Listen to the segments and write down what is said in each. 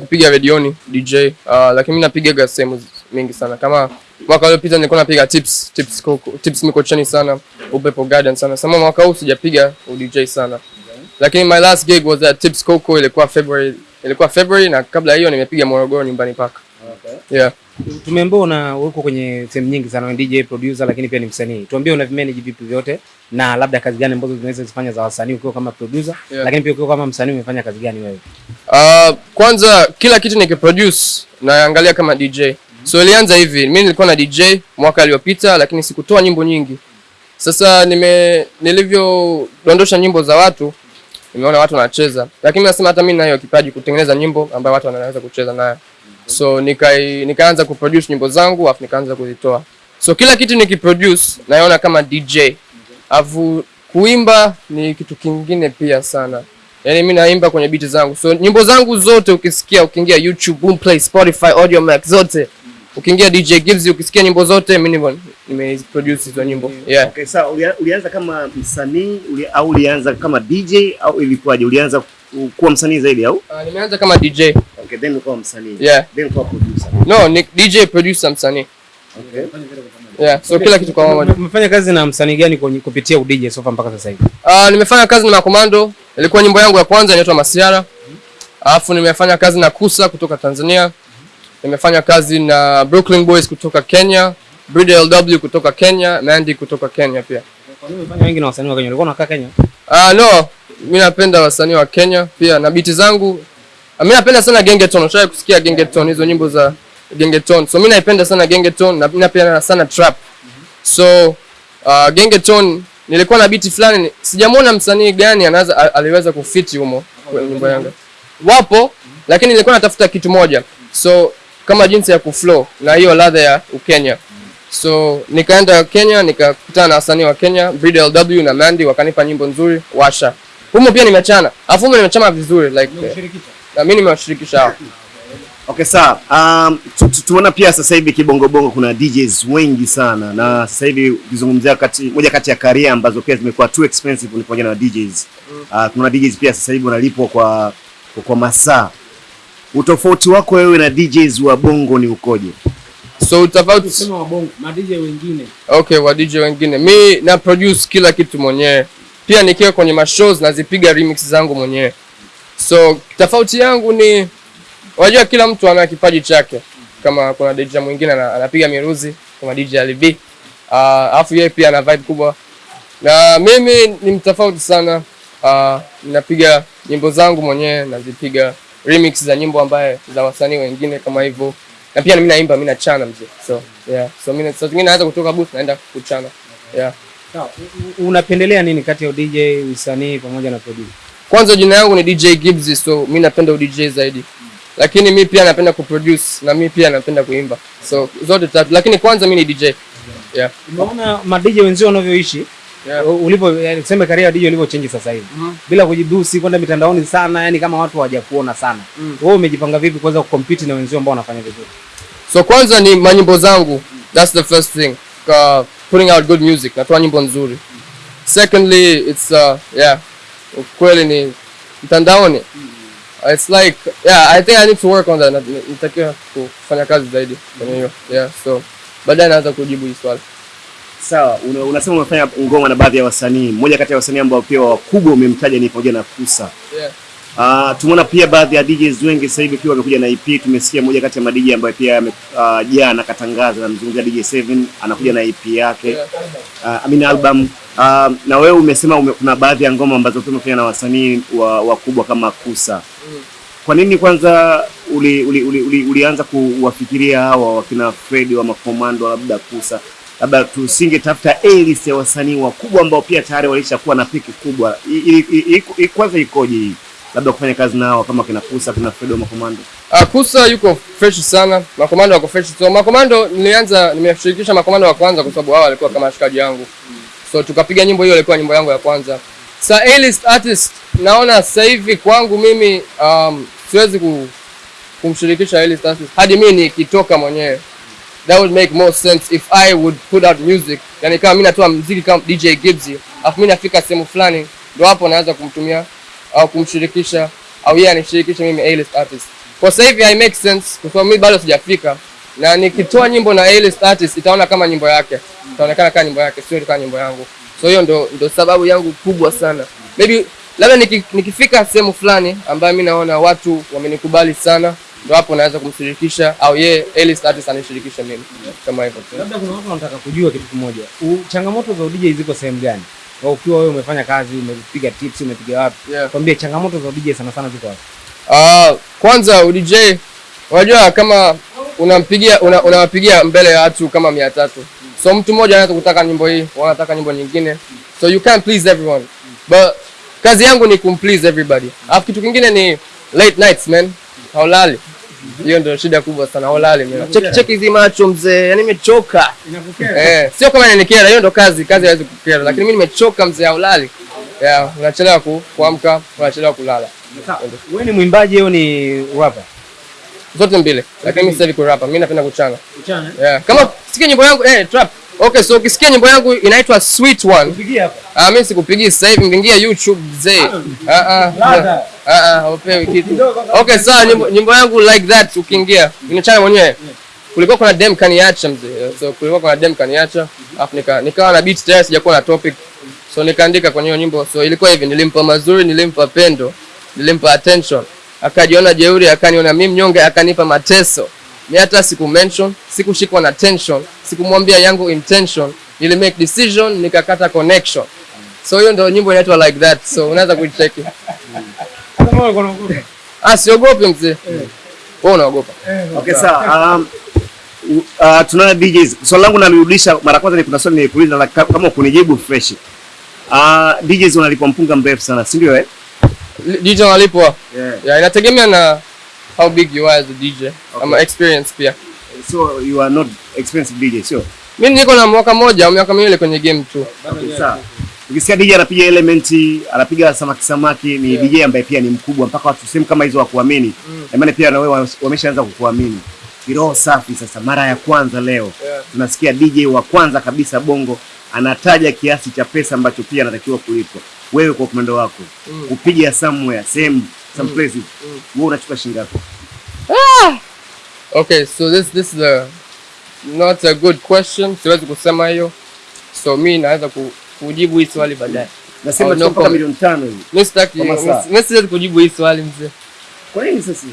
kupiga redioni DJ, uh, lakini mimi napiga sehemu mingi sana. Kama mwaka uliopita nilikuwa napiga tips tips koko, tips Mikocheni sana, Upepo Garden sana. Sasa mwaka huu sijapiga DJ sana. Lakini my last gig was at Tips Coco ilikuwa February, ilikuwa February na kabla hiyo nimepiga Morogoro nyumbani paka. Okay. Yeah. Tumeambiwa una uko kwenye sehemu nyingi sana, ni DJ producer, lakini pia ni msanii. Tuambie una manage vipi vyote na labda kazi gani ambazo zinaweza zifanya za wasanii ukiwa kama producer, Yeah. lakini pia ukiwa kama msanii umefanya kazi gani wewe? Uh, kwanza kila kitu nikiproduce naangalia kama DJ. So ilianza hivi, mimi nilikuwa na DJ mwaka aliopita lakini sikutoa nyimbo nyingi. Sasa nime nilivyodondosha nyimbo za watu, nimeona watu wanacheza, lakini nasema hata mimi nayo kipaji kutengeneza nyimbo ambayo watu wanaweza kucheza nayo. So nikai, nikaanza kuproduce nyimbo zangu afu nikaanza kuzitoa. So kila kitu nikiproduce naona kama DJ. Afu kuimba ni kitu kingine pia sana. Yaani mimi naimba kwenye biti zangu. So nyimbo zangu zote ukisikia ukiingia YouTube, Boomplay, Spotify, Audio Mac zote. Ukiingia DJ Gibbs ukisikia nyimbo zote mimi nime nimeproduce hizo nyimbo. Yeah. Okay, sawa. Ulia, ulianza kama msanii uli, au ulianza kama DJ au ilikuwaje? Ulianza kuwa msanii zaidi au? Uh, nimeanza kama DJ. Okay, then ukawa msanii. Yeah. Then ukawa producer. No, ni DJ producer msanii. Okay. Yeah. So okay. kila kitu kwa pamoja. Umefanya kazi na msanii gani kwenye- kupitia udj sofa mpaka sasa hivi? Uh, nimefanya kazi na Makomando. Ilikuwa nyimbo yangu ya kwanza inaitwa Masiara. Alafu nimefanya kazi na Kusa kutoka Tanzania. Nimefanya kazi na Brooklyn Boys kutoka Kenya, Bridge LW kutoka Kenya, Mandy kutoka Kenya pia. Kwa nini umefanya wengi na wasanii wa Kenya? Ulikuwa unakaa Kenya? Ah, no, mimi napenda wasanii wa Kenya pia na biti zangu. Ah, Mimi napenda sana Gengeton. Unataka kusikia Gengeton hizo nyimbo za Gengeton. So mimi naipenda sana Gengeton na mimi napenda sana trap. So uh, Gengeton nilikuwa na biti fulani sijamwona msanii gani anaweza aliweza kufiti humo kwenye nyimbo yangu. Wapo lakini nilikuwa natafuta kitu moja. So kama jinsi ya kuflow na hiyo ladha ya Ukenya. So nikaenda Kenya nikakutana na wasanii wa Kenya, Breed LW na Mandy wakanipa nyimbo nzuri, Washa. Humo pia nimechana. afu humo nimechana vizuri like na mimi nimewashirikisha hao. Okay, sawa. Um, tu- tu- tunaona pia sasa hivi kibongobongo kuna DJs wengi sana na sasa hivi ukizungumzia kati moja kati ya career ambazo pia zimekuwa too expensive ni pamoja na DJs. Uh, kuna DJs pia sasa hivi wanalipwa kwa kwa, kwa masaa. Utofauti wako wewe na DJs wa bongo ni ukoje? So tofauti wa bongo, ma DJ wengine. okay, wa DJ wengine. Mi na produce kila kitu mwenyewe. Pia nikiwa kwenye mashows nazipiga remix zangu mwenyewe. So tofauti yangu ni unajua kila mtu ana kipaji chake. Kama kuna DJ mwingine anapiga miruzi kama DJ Ali B. Uh, alafu yeye pia ana vibe kubwa. Na mimi ni mtofauti sana. Uh, ninapiga nyimbo zangu mwenyewe nazipiga remix za nyimbo ambaye za wasanii wengine kama hivyo. Na pia mimi naimba, mimi nachana mzee. So, yeah. So mimi saa zingine naweza kutoka booth naenda kuchana. Yeah. Sawa. Unapendelea nini kati ya DJ, usanii pamoja na producer? Kwanza jina yangu ni DJ Gibbs, so mimi napenda DJ zaidi, lakini mi pia napenda kuproduce na mi pia napenda kuimba, so zote tatu, lakini kwanza mi ni DJ. Yeah. Umeona ma DJ wenzio wanavyoishi? Yeah. Ulipo yani tuseme career ya DJ ulivyo change sasa hivi. Bila kujidusi kwenda mitandaoni sana, yani kama watu hawajakuona sana. Mm. Wewe umejipanga vipi kuweza kucompete na wenzio ambao wanafanya vizuri? So kwanza ni manyimbo zangu, that's the first thing. Uh, putting out good music, natoa nyimbo nzuri. Secondly, it's uh, yeah, ukweli ni mtandaoni. Uh, It's like yeah, I think I need to work on that. Na- Nitakiwa kufanya kazi zaidi kwenye hiyo. Yeah, so baadaye naweza kujibu hii swali. Sawa, una, unasema umefanya ngoma na baadhi ya wasanii. Mmoja kati ya wasanii ambao pia wakubwa umemtaja ni pamoja na Kusa. Yeah. Uh, tumeona pia baadhi ya DJs wengi sasa hivi pia wamekuja na EP. Tumesikia moja kati ya madj ambayo pia jana uh, katangaza, namzungumzia DJ7 anakuja na EP yake Yeah. uh, I mean album uh, na wewe umesema ume, kuna baadhi ya ngoma ambazo umefanya na wasanii wa- wakubwa kama Kusa. Mm. Kwa nini kwanza uli, uli, uli, uli, ulianza kuwafikiria hawa wakina Fred wa Makomando labda Kusa, labda tusinge tafuta A list ya wasanii wakubwa ambao pia tayari walishakuwa na piki kubwa. Kwanza ikoje hii labda kufanya kazi nao kama kina Kusa kina Fred wa Makomando? Uh, Kusa yuko fresh sana, makomando wako fresh. So makomando nilianza, nimeshirikisha makomando wa kwanza kwa sababu hawa walikuwa kama washikaji yangu, so tukapiga nyimbo hiyo, ilikuwa nyimbo yangu ya kwanza. Sa A-list artist naona sasa hivi kwangu mimi um, siwezi ku, kumshirikisha A-list artist hadi mimi nikitoka mwenyewe. That would make more sense if I would put out music, yani kama mimi natoa muziki kama DJ Gibbs, afu mimi nafika sehemu fulani, ndio hapo naanza kumtumia au kumshirikisha au yeye anishirikishe mimi A-list artist. kwa sasa hivi I make sense kwa sababu mimi bado sijafika na nikitoa nyimbo na A-list artist itaona kama nyimbo yake itaonekana kama nyimbo yake sio kama nyimbo yangu so hiyo ndo ndo sababu yangu kubwa sana maybe labda niki, nikifika sehemu fulani ambayo mi naona watu wamenikubali sana ndo hapo naweza kumshirikisha au yeye A-list artist anishirikisha mimi kama hivyo. Labda kuna watu wanataka kujua kitu kimoja. Changamoto za DJ ziko sehemu gani? Au ukiwa wewe umefanya kazi, umepiga tips, umepiga wapi? Yeah. Kwambie changamoto za DJ sana sana ziko wapi? Ah, kwanza DJ unajua kama unampigia una, unawapigia mbele ya watu kama mia tatu. So mtu mmoja anaweza kutaka nyimbo hii wanataka nyimbo nyingine. So you can't please everyone. But kazi yangu ni kumplease everybody. Alafu kitu kingine ni late nights man. Haulali. Hiyo ndio shida kubwa sana. Haulali mimi cheki cheki hizi macho mzee. Yani nimechoka. Eh sio kama inanikera. Hiyo ndio kazi. Kazi haiwezi kukera. Lakini mimi nimechoka mzee. Haulali. Yeah unachelewa kuamka unachelewa kulala. Wewe ni mwimbaji au ni rapper? Zote mbili. Lakini mimi sasa hivi kurapa mimi napenda kuchana. Kuchanga. yeah. kama sikia nyimbo yangu eh trap. Okay so ukisikia nyimbo yangu inaitwa sweet one. Pigia hapa. ah mimi sikupigii sasa hivi ngingia youtube mzee ah ah ah. ah upewi kitu. Okay sawa nyimbo, nyimbo yangu like that ukiingia. Inachana mwenyewe. Kulikuwa kuna dem kaniacha mzee. So kulikuwa kuna dem kaniacha afu nika nikawa na beat tayari sijakuwa na topic. So nikaandika kwenye hiyo nyimbo. So ilikuwa hivi nilimpa mazuri nilimpa pendo nilimpa attention akajiona jeuri akaniona mimi mnyonge akanipa mateso Mimi hata siku mention sikushikwa na tension sikumwambia yangu intention nili make decision nikakata connection so hiyo ndio nyimbo inaitwa like that so unaweza kuicheki ah siogopi mzee wewe unaogopa Okay, sawa. Um, uh, tunaona DJs. Swali langu nalirudisha mara kwanza ni kuna swali nilikuuliza la- kama kunijibu fresh. Uh, DJs wanalipwa mpunga mrefu sana, si ndio eh? DJ unalipwa? Yeah. yeah, inategemea na how big you are as a DJ Okay. ama experience pia So you are not experienced DJ, sio? Mimi niko na mwaka moja au miaka miwili kwenye game tu Okay, sawa. Ukisikia DJ anapiga elementi, anapiga samaki samaki, ni yeah. DJ ambaye pia ni mkubwa mpaka watu sehemu kama hizo wakuamini. Na maana pia na wewe wameshaanza kukuamini. Kiroho safi sasa mara ya kwanza leo. Yeah. Tunasikia DJ wa kwanza kabisa Bongo anataja kiasi cha pesa ambacho pia anatakiwa kulipwa. Wewe kwa upande wako Mm. kupiga somewhere, same some places. Wewe unachukua shilingi ngapi? okay so this this is a not a good question siwezi kusema hiyo so mi naweza ku, kujibu hii swali baadaye Nasema Oh, mpaka milioni tano hivi. Mimi sitaki mimi siwezi kujibu hii swali mzee Kwa nini sasa?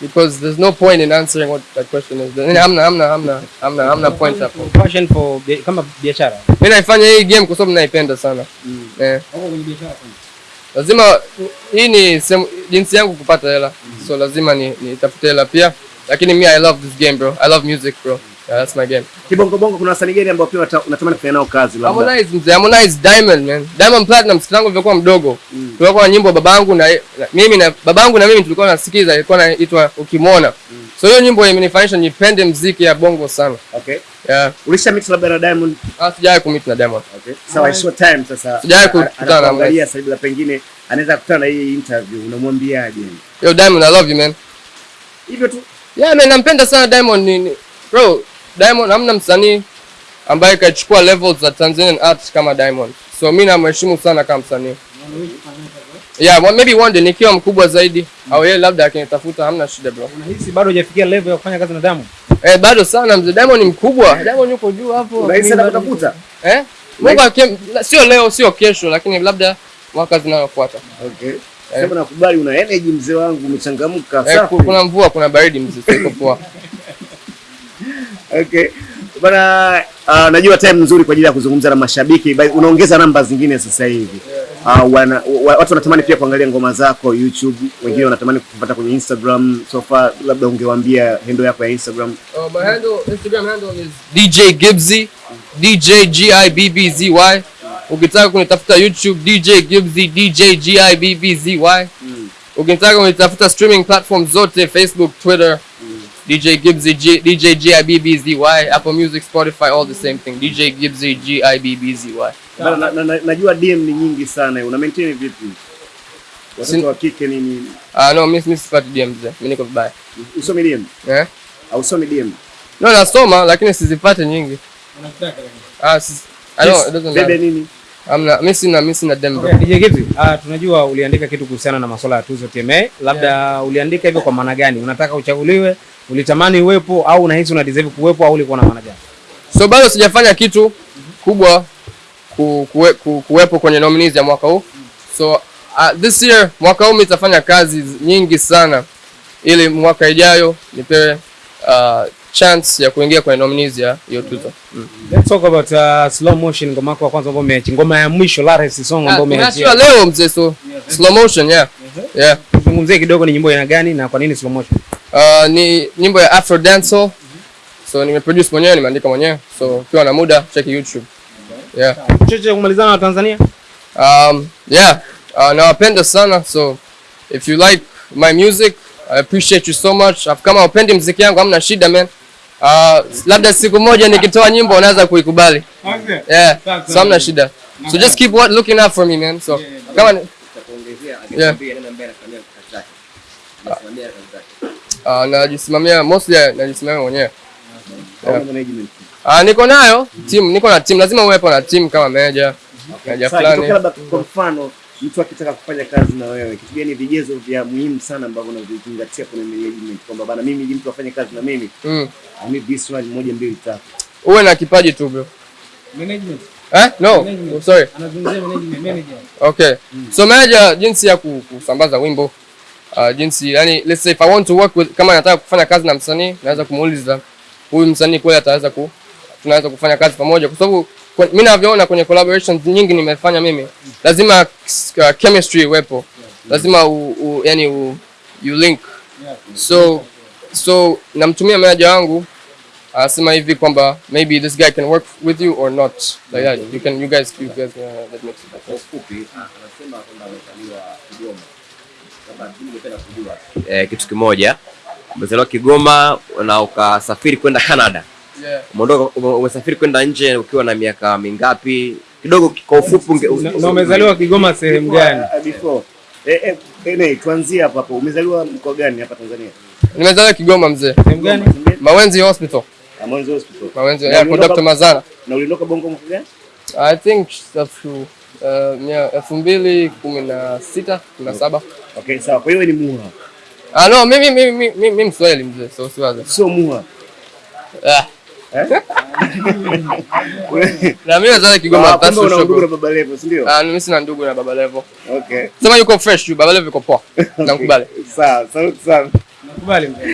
Because there's no point in answering what that question is. Yaani hamna hamna hamna hamna hamna point hapo Passion for kama biashara. Mimi naifanya hii game kwa sababu naipenda sana. Eh Wako kwenye biashara. lazima hii ni jinsi yangu kupata hela. So lazima ni nitafute hela pia. Lakini mi i love this game bro. I love music bro yeah, that's my game Kibongo bongo kuna wasanii gani ambao pia unatamani kufanya nao kazi labda? Harmonize mzee Harmonize Diamond man Diamond Platinum siku yangu ilikuwa mdogo Mm. tulikuwa na nyimbo babangu na, na mimi na babangu na mimi tulikuwa nasikiza ilikuwa inaitwa ukimwona so hiyo nyimbo imenifanyisha nipende mziki ya bongo sana Okay. yeah Ulisha mix labda na Diamond? ah sijawahi kumit na Diamond Okay. Sawa, it's your time sasa. Sijawahi kukutana na mwangalia sasa bila pengine anaweza kukutana na hii interview unamwambiaje? yo Diamond I love you man Hivyo tu. Yeah man, nampenda sana Diamond ni, ni bro, Diamond hamna msanii ambaye kachukua level za Tanzanian art kama Diamond. So mimi namheshimu sana kama msanii. Yeah, well, maybe one day nikiwa mkubwa zaidi mm. au yeye labda akinitafuta hamna shida bro. Unahisi bado hujafikia level ya kufanya kazi na Diamond? Eh, bado sana mzee Diamond ni mkubwa. Diamond yuko juu hapo. Unahisi anakutafuta? Eh? Mungu akim, sio leo sio kesho lakini labda mwaka zinayofuata. Okay. Sema nakubali una energy mzee wangu umechangamka Eh, safi. kuna mvua, kuna baridi mzee, siko poa. Okay. Bana uh, najua time nzuri kwa ajili ya kuzungumza na mashabiki. Unaongeza namba zingine sasa hivi. Uh, wana, wa, watu wanatamani pia kuangalia ngoma zako YouTube, wengine wanatamani kupata kwenye Instagram. So far labda ungewaambia handle yako ya Instagram. Uh, my handle, Instagram handle is DJ Gibbsy, DJ G I B B Z Y. Ukitaka kunitafuta YouTube DJ Gibbsy, DJ G I B B Z Y. Ukitaka kunitafuta streaming platform zote Facebook, Twitter, DJ Gibbsy, G, DJ G I B B Z Y, Apple Music, Spotify, all the same thing. DJ Gibbsy, G I B B Z Y. Bana, na, na, na, najua DM ni nyingi sana. Una maintain vipi? Watoto wa kike nini? Ah no, mimi mimi sipati DM zote. Mimi niko vibaya. Usomi DM? Eh? Au usomi DM? No, nasoma lakini sizipate nyingi. Unataka. Ah, sis, I don't, it doesn't matter. Bebe nini? Amna, mimi sina mimi sina dem bro. Okay, DJ Gibbs, ah, tunajua uliandika kitu kuhusiana na masuala ya tuzo TMA. Labda yeah. uliandika hivyo kwa maana gani? Unataka uchaguliwe, ulitamani uwepo au unahisi una deserve kuwepo au ulikuwa na maana gani? So bado sijafanya kitu kubwa ku, kuwe, ku, kuwepo kwenye nominees ya mwaka huu. So uh, this year mwaka huu nitafanya kazi nyingi sana ili mwaka ijayo nipewe uh, chance ya kuingia kwenye nominees ya hiyo tuzo. Mm. Let's talk about uh, slow motion ngoma yako ya kwanza ambayo umeachia. Ngoma ya mwisho Lares song ambayo Tumeachia umeachia. leo mzee, so slow motion yeah. Yeah. Tuzungumzie kidogo ni nyimbo ina gani na kwa nini slow motion? Uh, ni nyimbo ya Afro Dancehall. So nimeproduce mwenyewe, nimeandika mwenyewe. So ukiwa na muda check YouTube. Yeah. Chochote kumalizana na Tanzania? Um, yeah, uh, nawapenda sana so if you like my music I appreciate you so much. Alafu Kama upendi mziki yangu hamna shida man. Uh, labda siku moja nikitoa nyimbo unaweza kuikubali. Okay. Yeah, so hamna shida. So just keep what looking out for me man. So kama ni- Yeah. uh, najisimamia mostly najisimamia mwenyewe. Ah. Uh, niko nayo team, niko na team, lazima uwepo na team kama manager. Sasa labda kwa mfano mtu akitaka kufanya kazi na wewe, kitu gani vigezo vya muhimu sana ambavyo unavizingatia kwenye management kwamba bana, mimi ili mtu afanye kazi na mimi Mm. I this one moja mbili tatu. Uwe na kipaji tu bro. Management. Eh? No. Management. Oh, sorry. Anazungumzia management manager. Okay. Mm. So manager jinsi ya kusambaza wimbo uh, jinsi yani let's say if I want to work with kama nataka kufanya kazi na msanii naweza kumuuliza huyu msanii kweli ataweza ku tunaweza kufanya kazi pamoja kwa sababu mimi navyoona kwenye collaborations nyingi nimefanya mimi lazima uh, chemistry iwepo. Lazima u, u, yani u, you link. So so namtumia manager wangu anasema hivi kwamba maybe this guy can work with you or not. Like that you can you guys you guys uh, that makes sense. eh, kitu kimoja umezaliwa Kigoma na ukasafiri kwenda Canada. Yeah. Umeondoka umesafiri kwenda nje ukiwa na miaka mingapi? Kidogo kwa ufupi Na umezaliwa Kigoma sehemu gani? Uh, before eh, eh, eh, nee, tuanzie hapa hapo. Umezaliwa mkoa gani hapa Tanzania? Nimezaliwa Kigoma mzee. Sehemu gani? Mawenzi Hospital. Ah, Mwanza Hospital. Mawenzi ya kwa Dr. Mazara Na uliondoka Bongo mwaka gani? I think elfu uh, elfu mbili kumi na sita kumi na saba. Okay, sawa. Kwa hiyo ni Muha. Ah no, mimi mimi mimi mimi Mswahili mzee, so siwaza. Sio Muha. Ah. Eh? Na mimi nadhani Kigoma, basi for una ndugu na baba Levo, si ndio? Ah, mimi sina ndugu na Baba Levo. Okay. Sema yuko fresh tu, Baba Levo yuko poa. Nakubali. Sawa, sawa sana. Nakubali mzee.